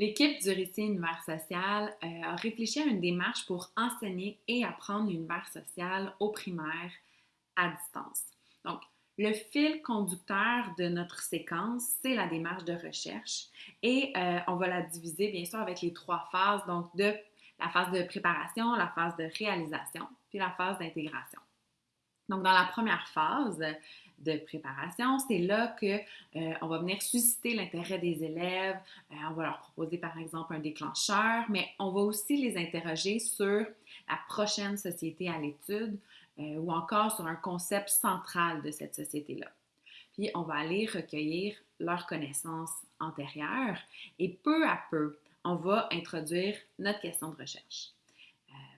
L'équipe du récit univers social euh, a réfléchi à une démarche pour enseigner et apprendre l'univers social au primaire à distance. Donc, le fil conducteur de notre séquence, c'est la démarche de recherche et euh, on va la diviser bien sûr avec les trois phases, donc de la phase de préparation, la phase de réalisation, puis la phase d'intégration. Donc, dans la première phase, de préparation. C'est là que euh, on va venir susciter l'intérêt des élèves. Euh, on va leur proposer par exemple un déclencheur, mais on va aussi les interroger sur la prochaine société à l'étude euh, ou encore sur un concept central de cette société-là. Puis on va aller recueillir leurs connaissances antérieures et peu à peu, on va introduire notre question de recherche.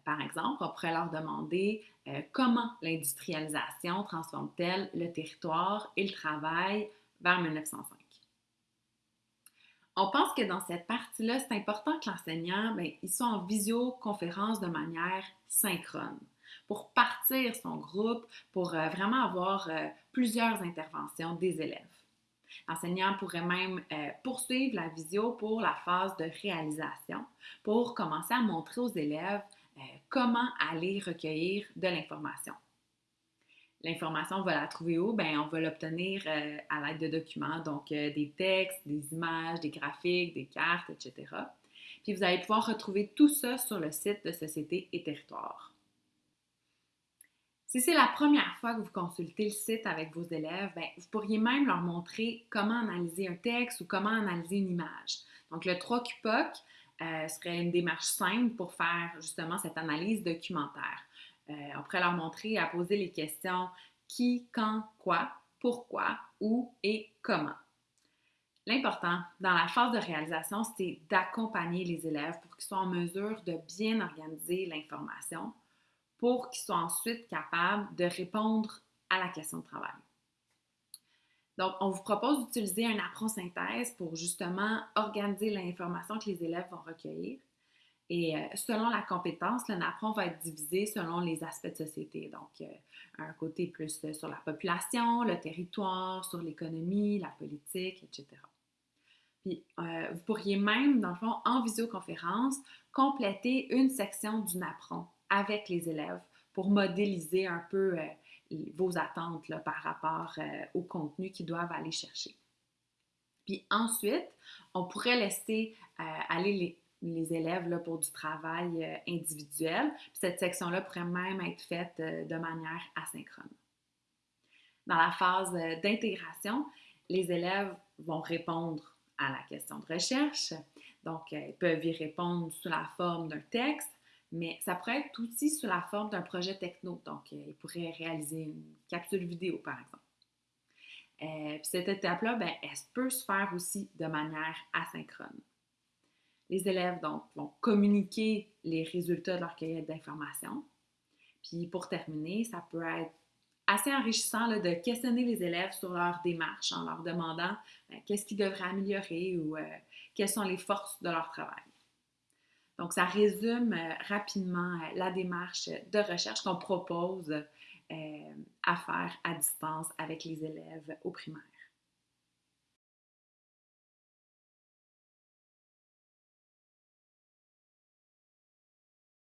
Par exemple, on pourrait leur demander euh, comment l'industrialisation transforme-t-elle le territoire et le travail vers 1905. On pense que dans cette partie-là, c'est important que l'enseignant ben, soit en visioconférence de manière synchrone pour partir son groupe, pour euh, vraiment avoir euh, plusieurs interventions des élèves. L'enseignant pourrait même poursuivre la visio pour la phase de réalisation, pour commencer à montrer aux élèves comment aller recueillir de l'information. L'information, on va la trouver où? Bien, on va l'obtenir euh, à l'aide de documents, donc euh, des textes, des images, des graphiques, des cartes, etc. Puis vous allez pouvoir retrouver tout ça sur le site de Société et Territoire. Si c'est la première fois que vous consultez le site avec vos élèves, bien, vous pourriez même leur montrer comment analyser un texte ou comment analyser une image. Donc, le 3 QPOC, euh, serait une démarche simple pour faire justement cette analyse documentaire. Euh, on pourrait leur montrer à poser les questions qui, quand, quoi, pourquoi, où et comment. L'important dans la phase de réalisation, c'est d'accompagner les élèves pour qu'ils soient en mesure de bien organiser l'information pour qu'ils soient ensuite capables de répondre à la question de travail. Donc, on vous propose d'utiliser un apprend-synthèse pour justement organiser l'information que les élèves vont recueillir. Et euh, selon la compétence, le NAPRON va être divisé selon les aspects de société. Donc, euh, un côté plus euh, sur la population, le territoire, sur l'économie, la politique, etc. Puis, vous pourriez même, dans le fond, en visioconférence, compléter une section du NAPRON avec les élèves pour modéliser un peu vos attentes par rapport euh, au contenu qu'ils doivent aller chercher. Puis ensuite, on pourrait laisser euh, aller les, élèves pour du travail euh, individuel. Puis cette section-là pourrait même être faite de manière asynchrone. Dans la phase d'intégration, les élèves vont répondre à la question de recherche. Donc, ils peuvent y répondre sous la forme d'un texte, mais ça pourrait être aussi sous la forme d'un projet techno. Donc, euh, ils pourraient réaliser une capsule vidéo, par exemple. Euh, cette étape-là, ben, elle peut se faire aussi de manière asynchrone. Les élèves, donc, vont communiquer les résultats de leur cueillette d'informations. Puis pour terminer, ça peut être assez enrichissant de questionner les élèves sur leur démarche en leur demandant ben, qu'est-ce qu'ils devraient améliorer ou euh, quelles sont les forces de leur travail. Donc, ça résume euh, rapidement euh, la démarche de recherche qu'on propose euh, à faire à distance avec les élèves au primaire.